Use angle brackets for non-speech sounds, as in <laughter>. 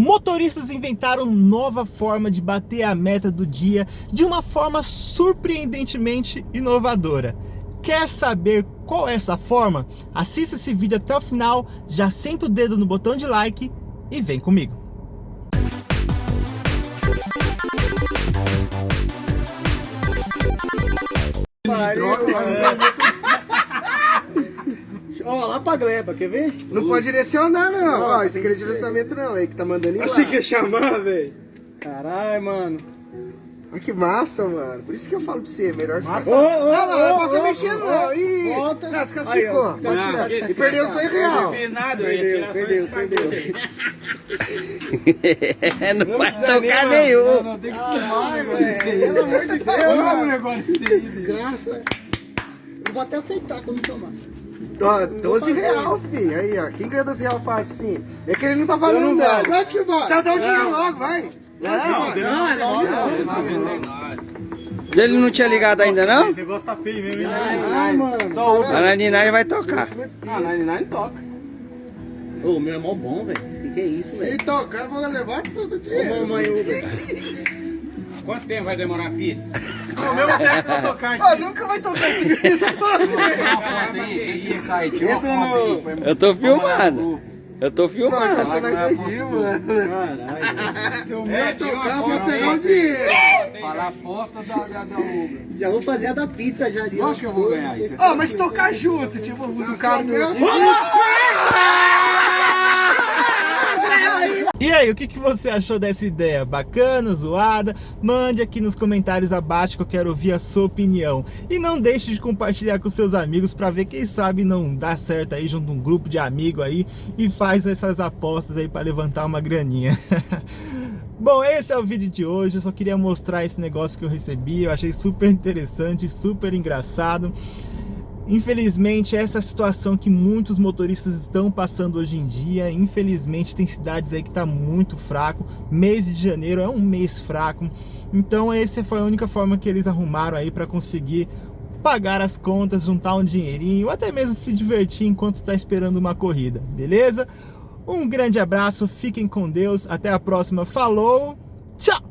Motoristas inventaram nova forma de bater a meta do dia de uma forma surpreendentemente inovadora. Quer saber qual é essa forma? Assista esse vídeo até o final, já senta o dedo no botão de like e vem comigo. Ó, lá pra gleba, quer ver? Não pode direcionar, não. Ó, isso aqui não é direcionamento, não. Aí que tá mandando embora. Achei que ia chamar, velho. Caralho, mano. Olha que massa, mano. Por isso que eu falo pra você, melhor ficar... Ô, ô, Ah, não, não ô, pode ficar ô, mexendo, ô, não. Ih, volta. não, desclassificou. E perdeu os dois reais. Não fiz nada, eu ia Perdeu, só perdeu, perdeu. não vai tocar nenhum. Não, não, tem que filmar, velho. Pelo amor de Deus. Vamos negócio desse desgraça. Eu vou até aceitar quando tomar. Ó, 12 real, filho. Aí, ó. Quem ganha 12 real faz assim? É que ele não tá valendo, não não. Vai, tio, vai. Tá, dá o dinheiro Não. logo, vai. Não, não, é nome não. Ele não tinha ligado ainda, não? O negócio tá feio mesmo, hein? Ai, mano. Só o... A 99 vai tocar. Ah, 99 toca. Ô, o meu é mó bom, velho. Que que é isso, velho? Então, o cara vai levar todo o Ô, dinheiro. mamãe Uber. <laughs> Quanto tempo vai demorar a pizza? O meu até pra tocar Ó, aqui. nunca vai tocar esse vídeo. Eu tô filmando. Eu tô Mano, filmando. você não acredita, mano. Caralho. Se o É, meu tira uma tocar, eu vou pegar o dinheiro. Fala a aposta da, da, da Uber. Já vou fazer a da pizza já ali. Eu acho que eu vou ganhar isso. Ó, mas tocar junto, tipo, o do cara meu. E aí, o que, que você achou dessa ideia? Bacana, zoada? Mande aqui nos comentários abaixo que eu quero ouvir a sua opinião. E não deixe de compartilhar com seus amigos para ver quem sabe não dá certo aí junto um grupo de amigos aí e faz essas apostas aí para levantar uma graninha. <laughs> Bom, esse é o vídeo de hoje, eu só queria mostrar esse negócio que eu recebi, eu achei super interessante, super engraçado. Infelizmente, essa é situação que muitos motoristas estão passando hoje em dia. Infelizmente, tem cidades aí que tá muito fraco. Mês de janeiro é um mês fraco. Então, essa foi a única forma que eles arrumaram aí para conseguir pagar as contas, juntar um dinheirinho, ou até mesmo se divertir enquanto está esperando uma corrida, beleza? Um grande abraço, fiquem com Deus, até a próxima, falou, tchau!